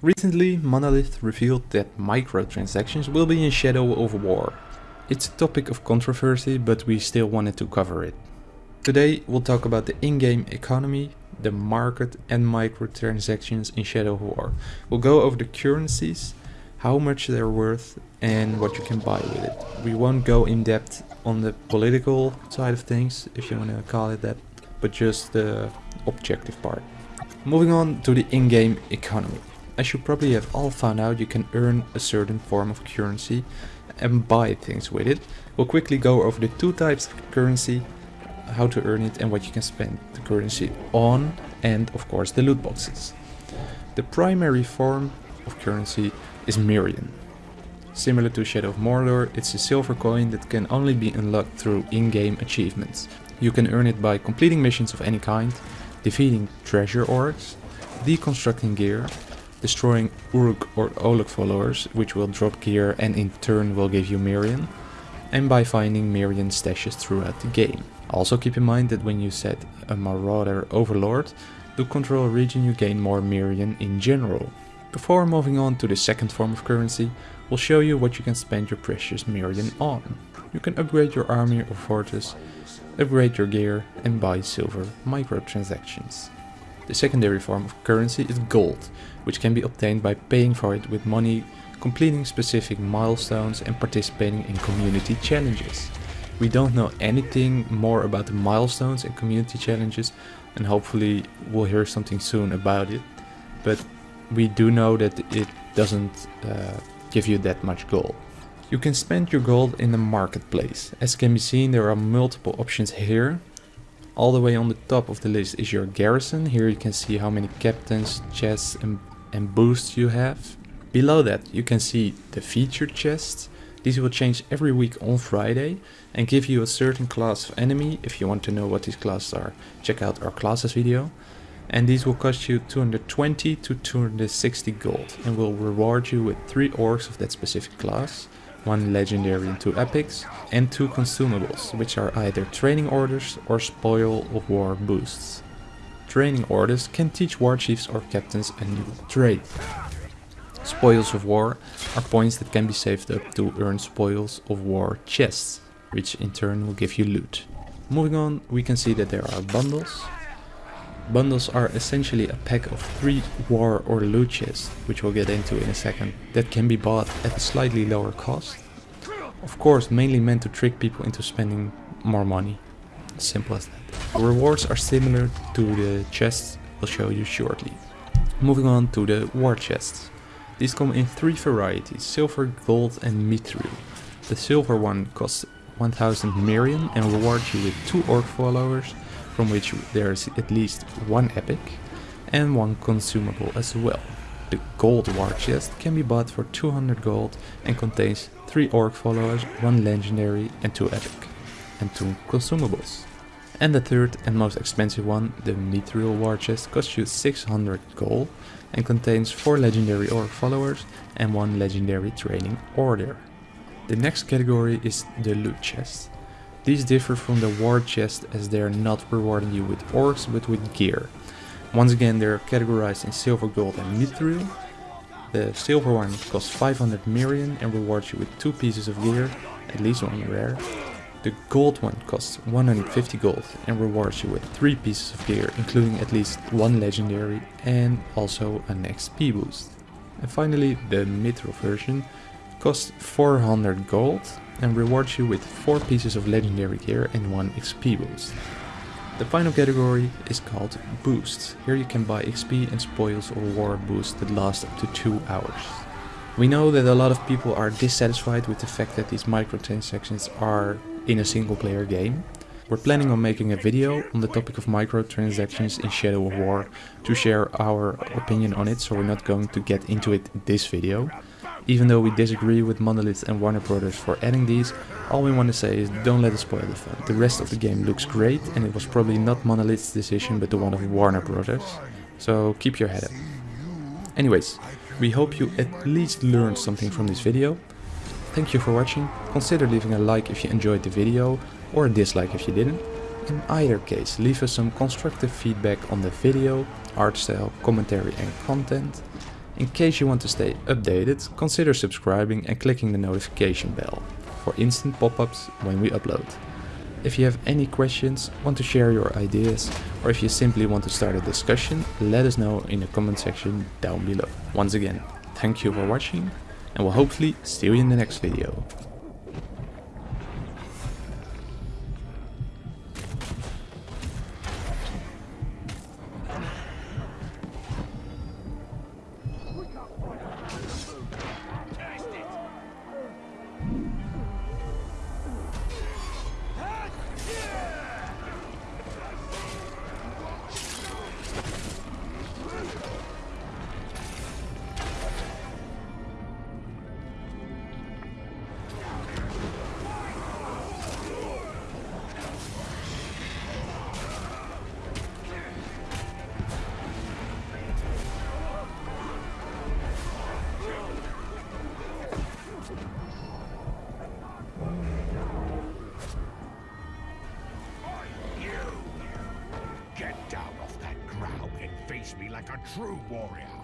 Recently, Monolith revealed that microtransactions will be in Shadow of War. It's a topic of controversy, but we still wanted to cover it. Today we'll talk about the in-game economy, the market and microtransactions in Shadow of War. We'll go over the currencies, how much they're worth and what you can buy with it. We won't go in depth on the political side of things, if you want to call it that, but just the objective part. Moving on to the in-game economy. As you probably have all found out, you can earn a certain form of currency and buy things with it. We'll quickly go over the two types of currency, how to earn it and what you can spend the currency on, and of course the loot boxes. The primary form of currency is Mirian. Similar to Shadow of Mordor, it's a silver coin that can only be unlocked through in-game achievements. You can earn it by completing missions of any kind, defeating treasure orcs, deconstructing gear, destroying Uruk or Olog followers, which will drop gear and in turn will give you Mirian, and by finding Mirian stashes throughout the game. Also keep in mind that when you set a Marauder Overlord, to control a region you gain more Mirian in general. Before moving on to the second form of currency, we'll show you what you can spend your precious Mirian on. You can upgrade your army or fortress, upgrade your gear and buy silver microtransactions. The secondary form of currency is gold, which can be obtained by paying for it with money, completing specific milestones and participating in community challenges. We don't know anything more about the milestones and community challenges and hopefully we'll hear something soon about it. But we do know that it doesn't uh, give you that much gold. You can spend your gold in the marketplace. As can be seen there are multiple options here all the way on the top of the list is your garrison. Here you can see how many captains, chests and, and boosts you have. Below that you can see the featured chests. These will change every week on Friday and give you a certain class of enemy. If you want to know what these classes are, check out our classes video. And these will cost you 220 to 260 gold and will reward you with 3 orcs of that specific class one legendary and two epics, and two consumables, which are either training orders or spoil of war boosts. Training orders can teach war chiefs or captains a new trade. Spoils of war are points that can be saved up to earn spoils of war chests, which in turn will give you loot. Moving on, we can see that there are bundles, Bundles are essentially a pack of 3 war or loot chests, which we'll get into in a second, that can be bought at a slightly lower cost. Of course mainly meant to trick people into spending more money. Simple as that. Rewards are similar to the chests we'll show you shortly. Moving on to the war chests. These come in three varieties, silver, gold and mithril. The silver one costs 1000 Mirian and rewards you with 2 orc followers from which there's at least one epic and one consumable as well. The gold war chest can be bought for 200 gold and contains 3 orc followers, 1 legendary and 2 epic, and 2 consumables. And the third and most expensive one, the Mithril war chest, costs you 600 gold and contains 4 legendary orc followers and 1 legendary training order. The next category is the loot chest. These differ from the war chest as they are not rewarding you with orcs but with gear. Once again they are categorized in silver, gold and mithril. The silver one costs 500 Mirian and rewards you with 2 pieces of gear, at least one rare. The gold one costs 150 gold and rewards you with 3 pieces of gear including at least one legendary and also an XP boost. And finally the mithril version costs 400 gold and rewards you with 4 pieces of legendary gear and 1 XP boost. The final category is called Boosts. Here you can buy XP and spoils or war boosts that last up to 2 hours. We know that a lot of people are dissatisfied with the fact that these microtransactions are in a single player game. We're planning on making a video on the topic of microtransactions in Shadow of War to share our opinion on it, so we're not going to get into it in this video. Even though we disagree with Monolith and Warner Brothers for adding these, all we want to say is don't let it spoil the fun. The rest of the game looks great and it was probably not Monolith's decision but the one of Warner Brothers. So keep your head up. Anyways, we hope you at least learned something from this video. Thank you for watching, consider leaving a like if you enjoyed the video or a dislike if you didn't. In either case, leave us some constructive feedback on the video, art style, commentary and content. In case you want to stay updated, consider subscribing and clicking the notification bell for instant pop-ups when we upload. If you have any questions, want to share your ideas, or if you simply want to start a discussion, let us know in the comment section down below. Once again, thank you for watching, and we'll hopefully see you in the next video. True warrior.